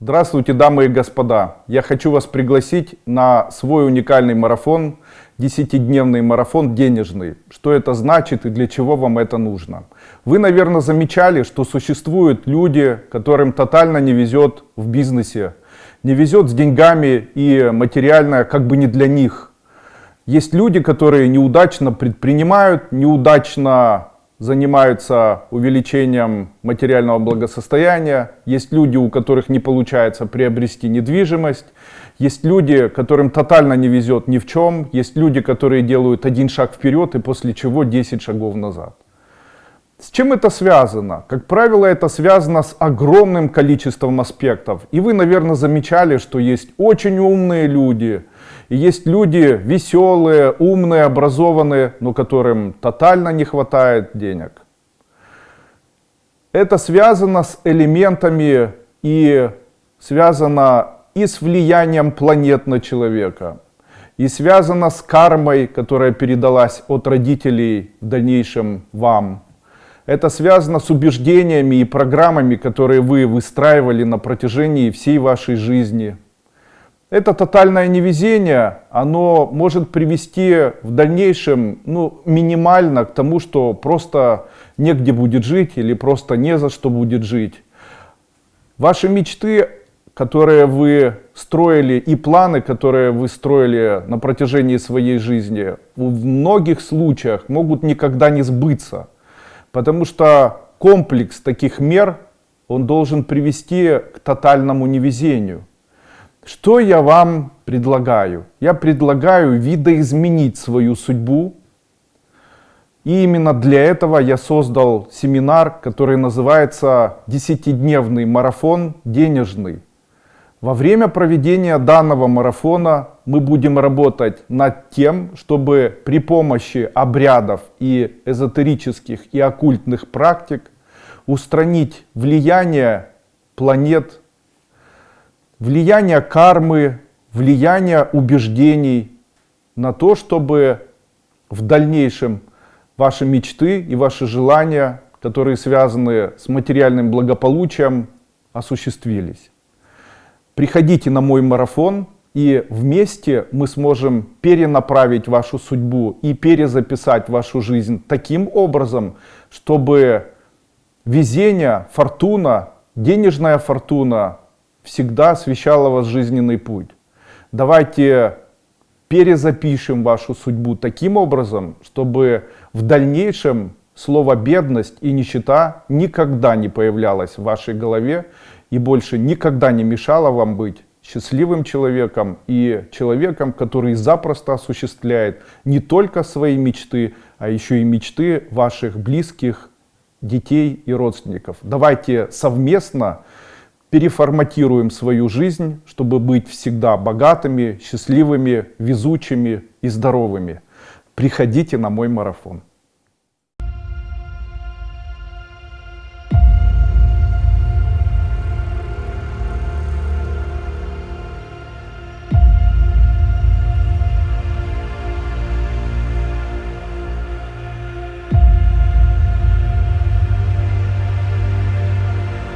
Здравствуйте, дамы и господа! Я хочу вас пригласить на свой уникальный марафон, 10-дневный марафон денежный. Что это значит и для чего вам это нужно? Вы, наверное, замечали, что существуют люди, которым тотально не везет в бизнесе, не везет с деньгами и материально как бы не для них. Есть люди, которые неудачно предпринимают, неудачно занимаются увеличением материального благосостояния, есть люди, у которых не получается приобрести недвижимость, есть люди, которым тотально не везет ни в чем, есть люди, которые делают один шаг вперед и после чего 10 шагов назад. С чем это связано? Как правило, это связано с огромным количеством аспектов. И вы, наверное, замечали, что есть очень умные люди, и есть люди веселые, умные, образованные, но которым тотально не хватает денег. Это связано с элементами и связано и с влиянием планет на человека, и связано с кармой, которая передалась от родителей в дальнейшем вам. Это связано с убеждениями и программами, которые вы выстраивали на протяжении всей вашей жизни. Это тотальное невезение, оно может привести в дальнейшем ну, минимально к тому, что просто негде будет жить или просто не за что будет жить. Ваши мечты, которые вы строили, и планы, которые вы строили на протяжении своей жизни, в многих случаях могут никогда не сбыться. Потому что комплекс таких мер, он должен привести к тотальному невезению. Что я вам предлагаю? Я предлагаю видоизменить свою судьбу. И именно для этого я создал семинар, который называется «Десятидневный марафон денежный». Во время проведения данного марафона мы будем работать над тем, чтобы при помощи обрядов и эзотерических и оккультных практик устранить влияние планет, влияние кармы, влияние убеждений на то, чтобы в дальнейшем ваши мечты и ваши желания, которые связаны с материальным благополучием, осуществились. Приходите на мой марафон, и вместе мы сможем перенаправить вашу судьбу и перезаписать вашу жизнь таким образом, чтобы везение, фортуна, денежная фортуна всегда освещала вас жизненный путь. Давайте перезапишем вашу судьбу таким образом, чтобы в дальнейшем слово бедность и нищета никогда не появлялось в вашей голове и больше никогда не мешало вам быть счастливым человеком и человеком, который запросто осуществляет не только свои мечты, а еще и мечты ваших близких, детей и родственников. Давайте совместно переформатируем свою жизнь, чтобы быть всегда богатыми, счастливыми, везучими и здоровыми. Приходите на мой марафон.